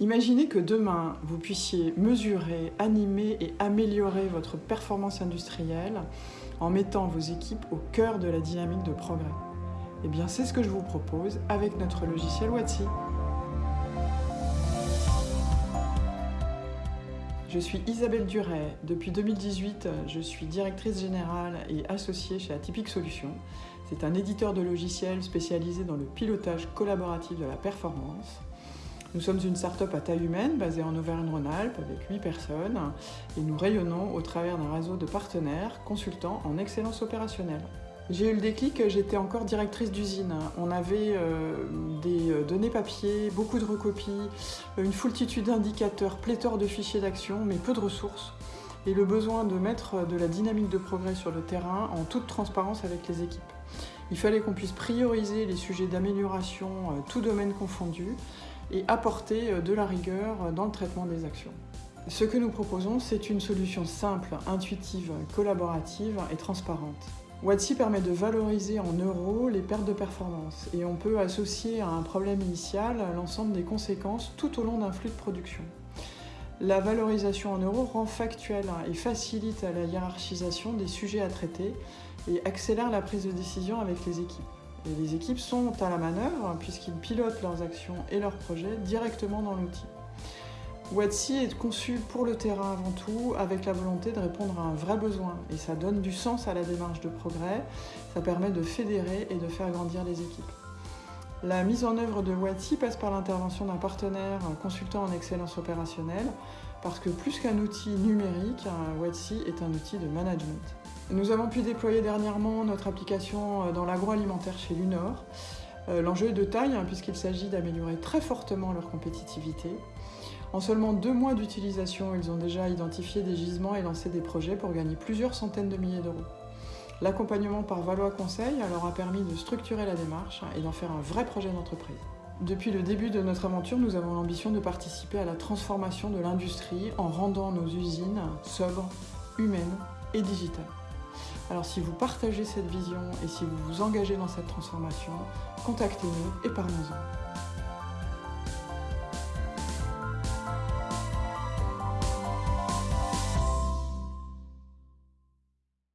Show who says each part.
Speaker 1: Imaginez que demain, vous puissiez mesurer, animer et améliorer votre performance industrielle en mettant vos équipes au cœur de la dynamique de progrès. Eh bien, c'est ce que je vous propose avec notre logiciel Watsi. Je suis Isabelle Duret. Depuis 2018, je suis directrice générale et associée chez Atypique Solutions. C'est un éditeur de logiciels spécialisé dans le pilotage collaboratif de la performance. Nous sommes une start-up à taille humaine basée en Auvergne-Rhône-Alpes avec 8 personnes et nous rayonnons au travers d'un réseau de partenaires consultants en excellence opérationnelle. J'ai eu le déclic, j'étais encore directrice d'usine. On avait euh, des euh, données papier, beaucoup de recopies, une foultitude d'indicateurs, pléthore de fichiers d'action, mais peu de ressources. Et le besoin de mettre de la dynamique de progrès sur le terrain en toute transparence avec les équipes. Il fallait qu'on puisse prioriser les sujets d'amélioration, euh, tout domaine confondu, et apporter euh, de la rigueur dans le traitement des actions. Ce que nous proposons, c'est une solution simple, intuitive, collaborative et transparente. Watsi permet de valoriser en euros les pertes de performance et on peut associer à un problème initial l'ensemble des conséquences tout au long d'un flux de production. La valorisation en euros rend factuel et facilite la hiérarchisation des sujets à traiter et accélère la prise de décision avec les équipes les équipes sont à la manœuvre puisqu'ils pilotent leurs actions et leurs projets directement dans l'outil. Watsi est conçu pour le terrain avant tout, avec la volonté de répondre à un vrai besoin. Et ça donne du sens à la démarche de progrès, ça permet de fédérer et de faire grandir les équipes. La mise en œuvre de Watsi passe par l'intervention d'un partenaire consultant en excellence opérationnelle, parce que plus qu'un outil numérique, Watsi est un outil de management. Nous avons pu déployer dernièrement notre application euh, dans l'agroalimentaire chez Lunor. Euh, l'enjeu est de taille hein, puisqu'il s'agit d'améliorer très fortement leur compétitivité. En seulement deux mois d'utilisation, ils ont déjà identifié des gisements et lancé des projets pour gagner plusieurs centaines de milliers d'euros. L'accompagnement par Valois Conseil leur a permis de structurer la démarche et d'en faire un vrai projet d'entreprise. Depuis le début de notre aventure, nous avons l'ambition de participer à la transformation de l'industrie en rendant nos usines sobres, humaines et digitales. Alors si vous partagez cette vision et si vous vous engagez dans cette transformation, contactez-nous et parlons-en.